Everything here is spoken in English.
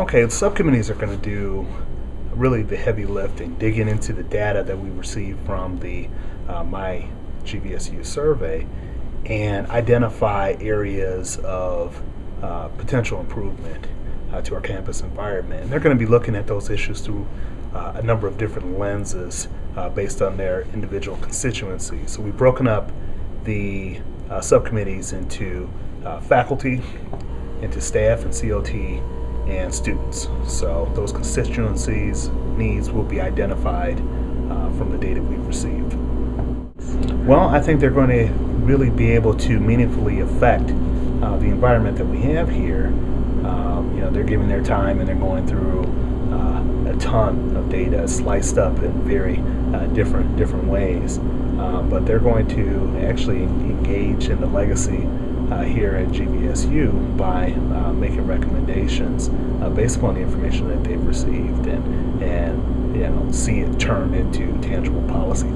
Okay, the subcommittees are going to do really the heavy lifting, digging into the data that we received from the uh, My GVSU survey and identify areas of uh, potential improvement uh, to our campus environment. And they're going to be looking at those issues through uh, a number of different lenses uh, based on their individual constituencies. So we've broken up the uh, subcommittees into faculty, into staff and COT, and students. So those constituencies needs will be identified uh, from the data we've received. Well, I think they're going to really be able to meaningfully affect uh, the environment that we have here. Um, you know, they're giving their time and they're going through uh, a ton of data sliced up in very uh, different different ways. Uh, but they're going to actually engage in the legacy uh, here at GVSU by uh, making recommendations uh, based upon the information that they've received and and you know see it turn into tangible policy.